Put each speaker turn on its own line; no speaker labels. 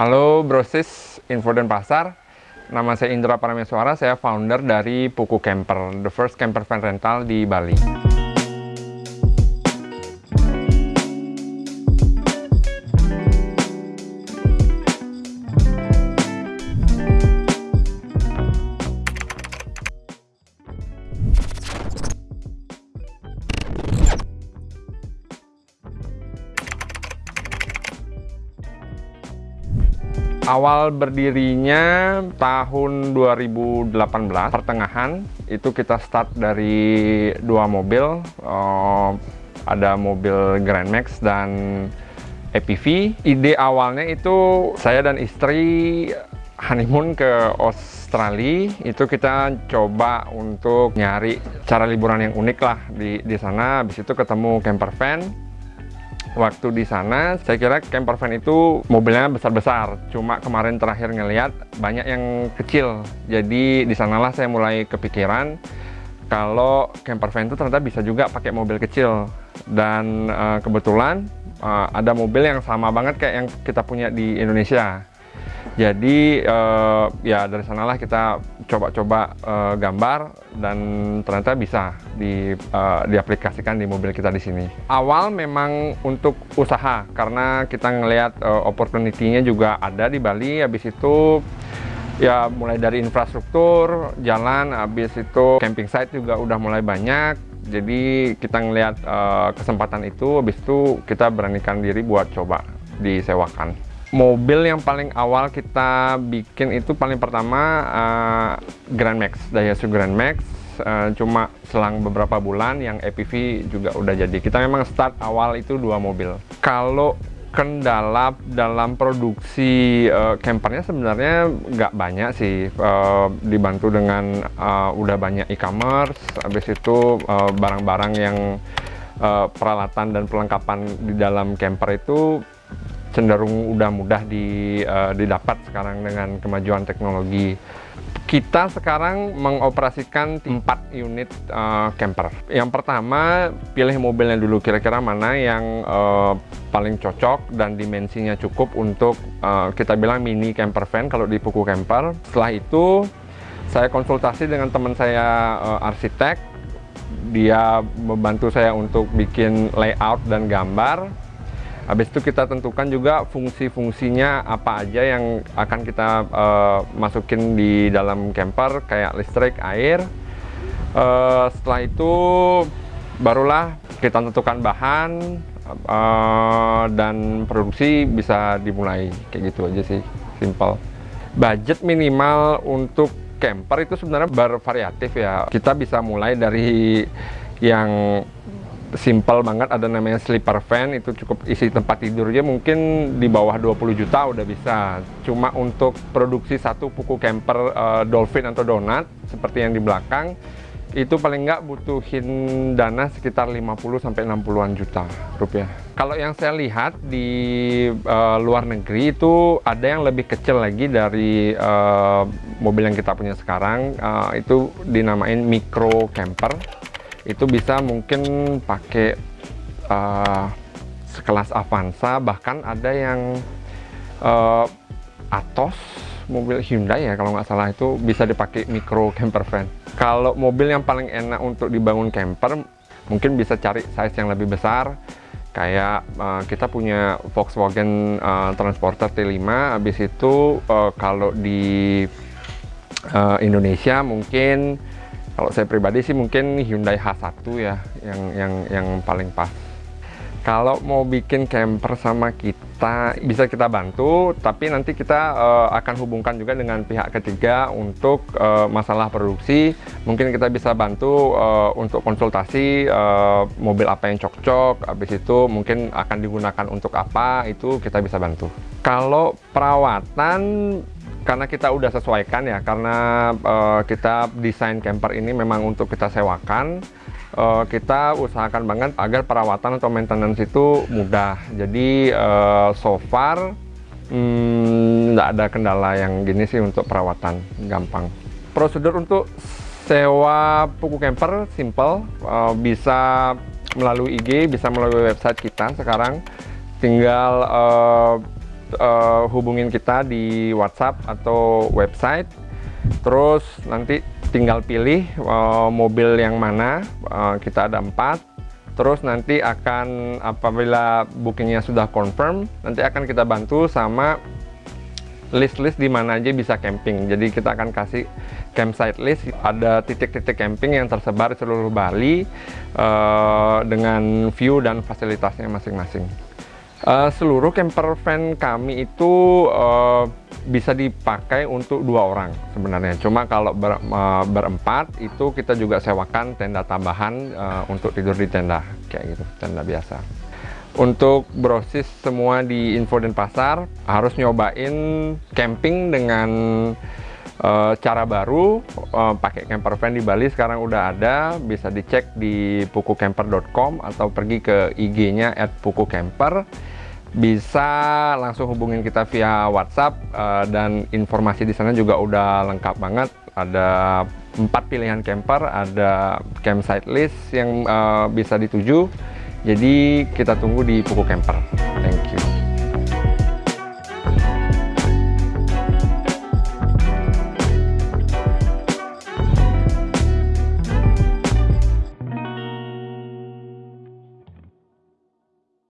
Halo Brosis Info dan Pasar. Nama saya Indra Parameswara, saya founder dari Puku Camper The first camper van rental di Bali awal berdirinya tahun 2018 pertengahan itu kita start dari dua mobil uh, ada mobil Grand Max dan EPV ide awalnya itu saya dan istri honeymoon ke Australia. Itu kita coba untuk nyari cara liburan yang unik lah di di sana. Habis itu ketemu camper van waktu di sana saya kira camper van itu mobilnya besar-besar. Cuma kemarin terakhir ngelihat banyak yang kecil. Jadi di sanalah saya mulai kepikiran kalau camper van itu ternyata bisa juga pakai mobil kecil. Dan uh, kebetulan uh, ada mobil yang sama banget kayak yang kita punya di Indonesia jadi uh, ya dari sanalah kita coba-coba uh, gambar dan ternyata bisa di, uh, diaplikasikan di mobil kita di sini. Awal memang untuk usaha karena kita ngelihat uh, opportunity-nya juga ada di Bali. Habis itu ya mulai dari infrastruktur, jalan, habis itu camping site juga udah mulai banyak. Jadi kita ngelihat uh, kesempatan itu, habis itu kita beranikan diri buat coba disewakan mobil yang paling awal kita bikin itu paling pertama uh, Grand Max, Daihatsu Grand Max. Uh, cuma selang beberapa bulan yang EPV juga udah jadi. Kita memang start awal itu dua mobil. Kalau kendala dalam produksi uh, campernya sebenarnya nggak banyak sih. Uh, dibantu dengan uh, udah banyak e-commerce habis itu barang-barang uh, yang uh, peralatan dan perlengkapan di dalam camper itu cenderung udah mudah di, uh, didapat sekarang dengan kemajuan teknologi. Kita sekarang mengoperasikan 4 unit uh, camper. Yang pertama, pilih mobilnya dulu kira-kira mana yang uh, paling cocok dan dimensinya cukup untuk uh, kita bilang mini camper van kalau di Puku Camper. Setelah itu, saya konsultasi dengan teman saya uh, arsitek. Dia membantu saya untuk bikin layout dan gambar Habis itu kita tentukan juga fungsi-fungsinya apa aja yang akan kita uh, masukin di dalam camper kayak listrik, air. Uh, setelah itu barulah kita tentukan bahan uh, dan produksi bisa dimulai kayak gitu aja sih, simple. Budget minimal untuk camper itu sebenarnya bervariatif ya. Kita bisa mulai dari yang simple banget ada namanya sleeper van itu cukup isi tempat tidurnya mungkin di bawah 20 juta udah bisa. Cuma untuk produksi satu puku camper uh, dolphin atau donat seperti yang di belakang itu paling nggak butuhin dana sekitar 50 sampai 60-an juta rupiah. Kalau yang saya lihat di uh, luar negeri itu ada yang lebih kecil lagi dari uh, mobil yang kita punya sekarang, uh, itu dinamain micro camper itu bisa mungkin pakai uh, sekelas Avanza bahkan ada yang uh, Atos mobil Hyundai ya kalau nggak salah. Itu bisa dipakai micro camper van. Kalau mobil yang paling enak untuk dibangun camper mungkin bisa cari size yang lebih besar. Kayak uh, kita punya Volkswagen uh, Transporter T5 habis itu uh, kalau di uh, Indonesia mungkin kalau saya pribadi sih mungkin Hyundai H1 ya yang yang yang paling pas. Kalau mau bikin camper sama kita bisa kita bantu, tapi nanti kita uh, akan hubungkan juga dengan pihak ketiga untuk uh, masalah produksi. Mungkin kita bisa bantu uh, untuk konsultasi uh, mobil apa yang cocok, habis itu mungkin akan digunakan untuk apa, itu kita bisa bantu. Kalau perawatan karena kita udah sesuaikan ya karena uh, kita desain camper ini memang untuk kita sewakan uh, kita usahakan banget agar perawatan atau maintenance itu mudah. Jadi uh, so far hmm, nggak hmm, ada kendala yang gini sih untuk perawatan gampang. Prosedur untuk sewa puku camper simple uh, bisa melalui IG bisa melalui website kita sekarang. Tinggal uh, uh, hubungin kita di WhatsApp atau website terus nanti tinggal pilih uh, mobil yang mana uh, kita ada empat terus nanti akan apabila bookingnya sudah confirm nanti akan kita bantu sama list-list di mana aja bisa camping. Jadi kita akan kasih campsite list. Ada titik-titik camping yang tersebar seluruh Bali uh, dengan view dan fasilitasnya masing-masing. Uh, seluruh camper van kami itu uh, bisa dipakai untuk dua orang sebenarnya. Cuma kalau ber, uh, berempat itu kita juga sewakan tenda tambahan uh, untuk tidur di tenda kayak gitu, tenda biasa. Untuk brosis semua di Info dan Pasar harus nyobain camping dengan uh, cara baru uh, pakai camper van di Bali sekarang udah ada bisa dicek di pukucamper.com atau pergi ke IG-nya @pukucamper bisa langsung hubungin kita via WhatsApp uh, dan informasi di sana juga udah lengkap banget ada empat pilihan camper ada campsite list yang uh, bisa dituju jadi kita tunggu di Puku Camper. Thank you.